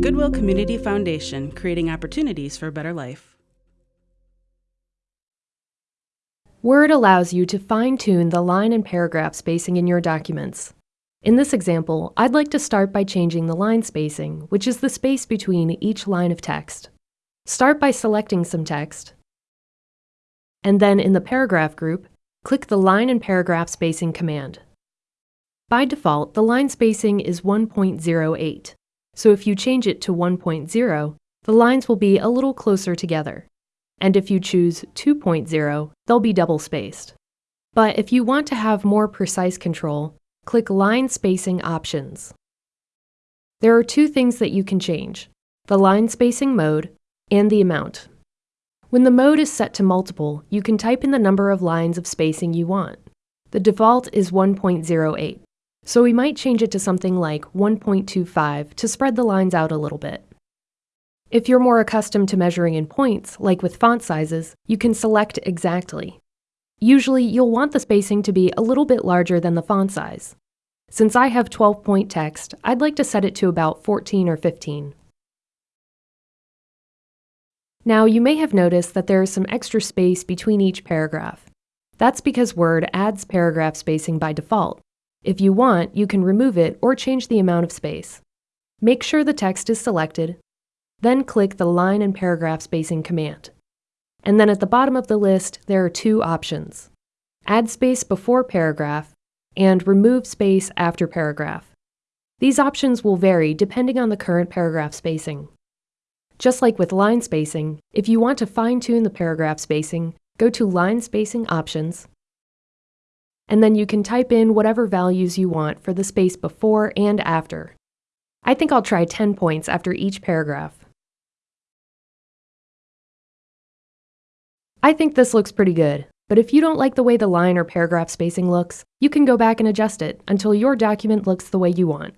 Goodwill Community Foundation, creating opportunities for a better life. Word allows you to fine-tune the line and paragraph spacing in your documents. In this example, I'd like to start by changing the line spacing, which is the space between each line of text. Start by selecting some text, and then in the paragraph group, click the line and paragraph spacing command. By default, the line spacing is 1.08, so if you change it to 1.0, the lines will be a little closer together. And if you choose 2.0, they'll be double spaced. But if you want to have more precise control, click Line Spacing Options. There are two things that you can change, the line spacing mode and the amount. When the mode is set to multiple, you can type in the number of lines of spacing you want. The default is 1.08, so we might change it to something like 1.25 to spread the lines out a little bit. If you're more accustomed to measuring in points, like with font sizes, you can select exactly. Usually, you'll want the spacing to be a little bit larger than the font size. Since I have 12-point text, I'd like to set it to about 14 or 15. Now, you may have noticed that there is some extra space between each paragraph. That's because Word adds paragraph spacing by default. If you want, you can remove it or change the amount of space. Make sure the text is selected, then click the line and paragraph spacing command. And then at the bottom of the list, there are two options. Add space before paragraph and remove space after paragraph. These options will vary depending on the current paragraph spacing. Just like with line spacing, if you want to fine-tune the paragraph spacing, go to Line Spacing Options, and then you can type in whatever values you want for the space before and after. I think I'll try 10 points after each paragraph. I think this looks pretty good, but if you don't like the way the line or paragraph spacing looks, you can go back and adjust it until your document looks the way you want.